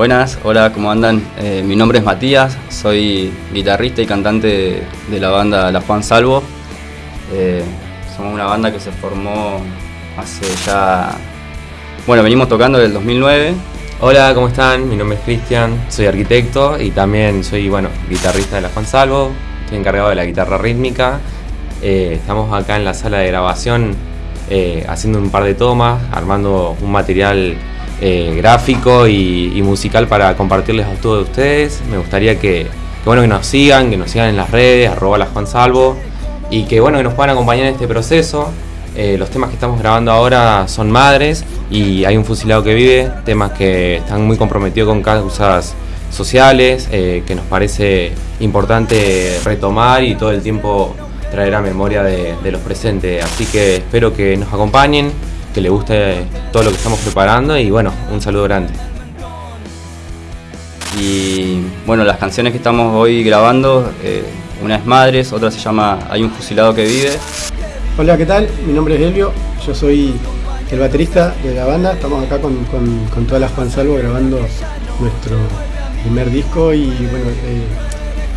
Buenas, hola, ¿cómo andan? Eh, mi nombre es Matías, soy guitarrista y cantante de la banda La Juan Salvo. Eh, somos una banda que se formó hace ya... Bueno, venimos tocando desde el 2009. Hola, ¿cómo están? Mi nombre es Cristian, soy arquitecto y también soy, bueno, guitarrista de La Juan Salvo. Estoy encargado de la guitarra rítmica. Eh, estamos acá en la sala de grabación haciendo un par de tomas, armando un material eh, gráfico y, musical para compartirles a todos ustedes. Me gustaría que, bueno, que nos sigan, que nos sigan en las redes, arroba la Juan Salvo, y que bueno, que nos puedan acompañar en este proceso. Eh, los temas que estamos grabando ahora son Madres y Hay un fusilado que vive, temas que están muy comprometidos con causas sociales, eh, que nos parece importante retomar y todo el tiempo traer a memoria de, de los presentes. Así que espero que nos acompañen, que le guste todo lo que estamos preparando y bueno, un saludo grande. Y bueno, las canciones que estamos hoy grabando, eh, una es Madres, otra se llama Hay un fusilado que vive. Hola, ¿qué tal? Mi nombre es Helio, yo soy el baterista de la banda, estamos acá con, con, todas las Juan Salvo grabando nuestro primer disco y bueno, eh,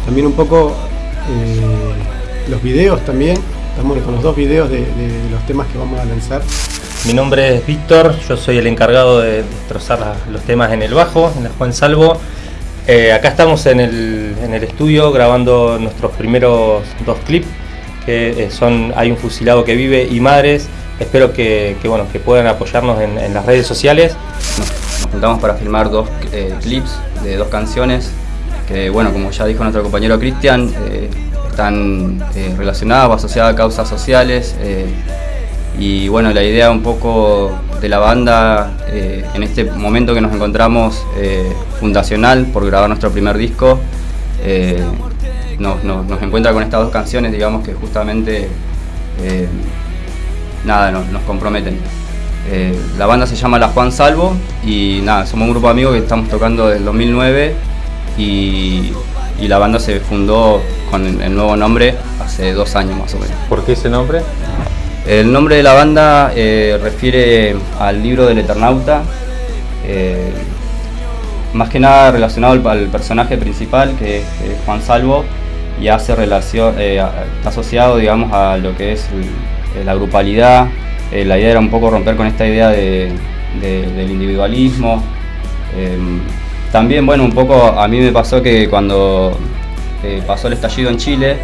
también un poco eh, los videos también, estamos con los dos videos de los temas que vamos a lanzar. Mi nombre es Víctor, yo soy el encargado de destrozar los temas en el bajo, en la Juan Salvo. Eh, acá estamos en el, estudio grabando nuestros primeros dos clips, que eh, son Hay un fusilado que vive y Madres. Espero que, bueno, que puedan apoyarnos en, las redes sociales. Nos, juntamos para filmar dos eh, clips de dos canciones que, bueno, como ya dijo nuestro compañero Cristian, están relacionadas o asociadas a causas sociales y bueno, la idea un poco de la banda eh, en este momento que nos encontramos eh, fundacional por grabar nuestro primer disco, eh, nos, encuentra con estas dos canciones, digamos que justamente nada, nos, comprometen. la banda se llama La Juan Salvo y nada, somos un grupo de amigos que estamos tocando desde el 2009 y, y la banda se fundó con el nuevo nombre hace dos años más o menos. ¿Por qué ese nombre? El nombre de la banda eh, refiere al libro del Eternauta, eh, más que nada relacionado al, personaje principal que es Juan Salvo y hace relación, eh, está asociado digamos a lo que es la grupalidad. la idea era un poco romper con esta idea del individualismo. también bueno un poco a mí me pasó que cuando pasó el estallido en Chile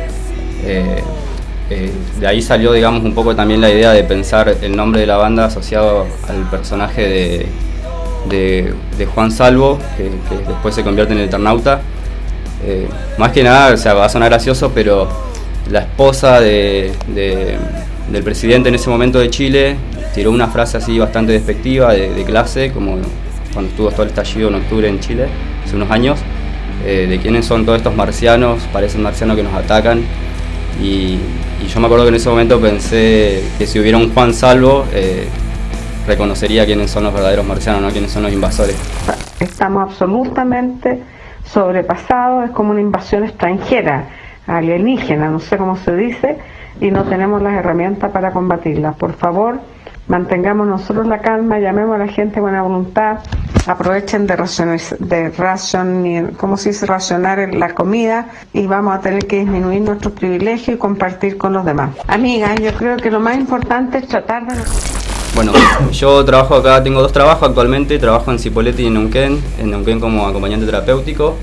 eh, de ahí salió, digamos, un poco también la idea de pensar el nombre de la banda asociado al personaje de, Juan Salvo, que, después se convierte en el Eternauta. Eh, más que nada, o sea, va a sonar gracioso, pero la esposa del presidente en ese momento de Chile tiró una frase así bastante despectiva de, clase, como cuando estuvo todo el estallido en octubre en Chile, hace unos años, eh, de quiénes son todos estos marcianos, parecen marcianos que nos atacan. Y, yo me acuerdo que en ese momento pensé que si hubiera un Juan Salvo, eh, reconocería quiénes son los verdaderos marcianos, no quiénes son los invasores. Estamos absolutamente sobrepasados, es como una invasión extranjera, alienígena, no sé cómo se dice, y no tenemos las herramientas para combatirla. Por favor, mantengamos nosotros la calma, llamemos a la gente buena voluntad, aprovechen de racionar, de ration, ¿cómo se dice? racionar la comida y vamos a tener que disminuir nuestros privilegios y compartir con los demás. Amigas, yo creo que lo más importante es tratar de... Bueno, yo trabajo acá, tengo dos trabajos actualmente, trabajo en Cipolletti y en Neuquén, en Neuquén como acompañante terapéutico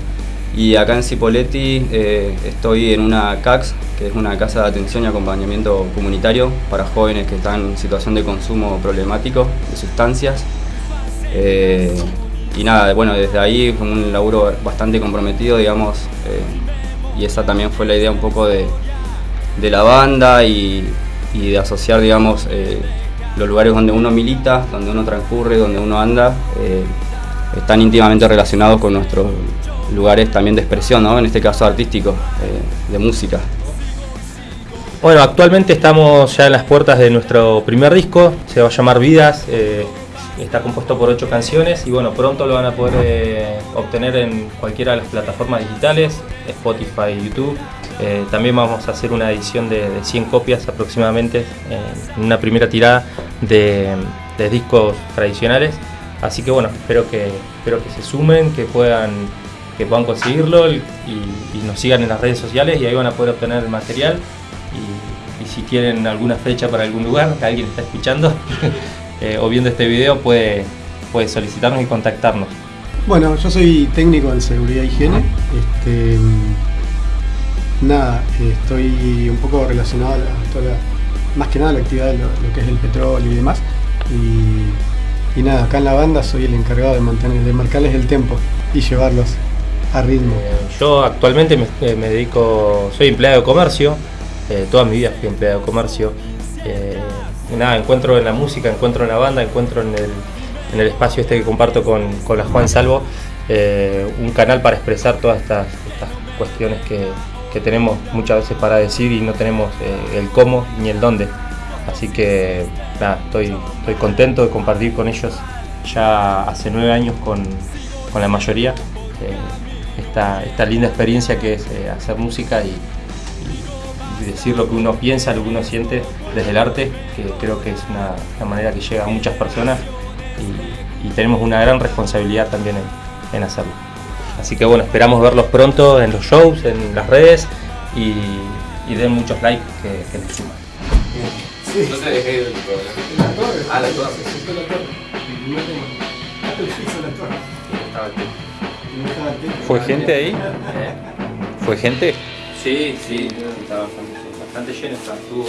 y acá en Cipolletti eh, estoy en una CAX, que es una casa de atención y acompañamiento comunitario para jóvenes que están en situación de consumo problemático de sustancias. Eh, y nada, bueno, desde ahí fue un laburo bastante comprometido, digamos, eh, y esa también fue la idea un poco de, la banda y, de asociar, digamos, los lugares donde uno milita, donde uno transcurre, donde uno anda, están íntimamente relacionados con nuestros lugares también de expresión, ¿no? en este caso artístico, eh, de música. Bueno, actualmente estamos ya en las puertas de nuestro primer disco, se va a llamar Vidas, eh, está compuesto por ocho canciones y bueno, pronto lo van a poder eh, obtener en cualquiera de las plataformas digitales, Spotify, YouTube. también vamos a hacer una edición de, 100 copias aproximadamente, en una primera tirada de discos tradicionales Así que bueno, espero que, espero que se sumen, que puedan, que puedan conseguirlo y, nos sigan en las redes sociales y ahí van a poder obtener el material. Y, si quieren alguna fecha para algún lugar, que alguien está escuchando eh, o viendo este video, puede, puede solicitarnos y contactarnos. Bueno, yo soy técnico en seguridad e higiene. Este, nada, estoy un poco relacionado a, la, más que nada a la actividad de lo, que es el petróleo y demás. Y, y nada, acá en la banda soy el encargado de mantener, de marcarles el tempo y llevarlos ritmo. Yo actualmente me, eh, me dedico, soy empleado de comercio, eh, toda mi vida fui empleado de comercio. Eh, nada, encuentro en la música, encuentro en la banda, encuentro en el, en el espacio este que comparto con, con la Juan Salvo, un canal para expresar todas estas, cuestiones que, que tenemos muchas veces para decir y no tenemos el cómo ni el dónde. Así que nada, estoy, estoy contento de compartir con ellos ya hace nueve años con, con la mayoría esta, esta linda experiencia que es eh, hacer música y, y- y decir lo que uno piensa, lo que uno siente desde el arte, que creo que es una, una manera que llega a muchas personas y, y tenemos una gran responsabilidad también en, en hacerlo. Así que bueno, esperamos verlos pronto en los shows, en las redes y, y den muchos likes que, que les suman. No te dejé el. Ah, la torre. ¿Fue gente ahí? ¿Fue gente? Sí, sí, está bastante, bastante lleno, está, estuvo.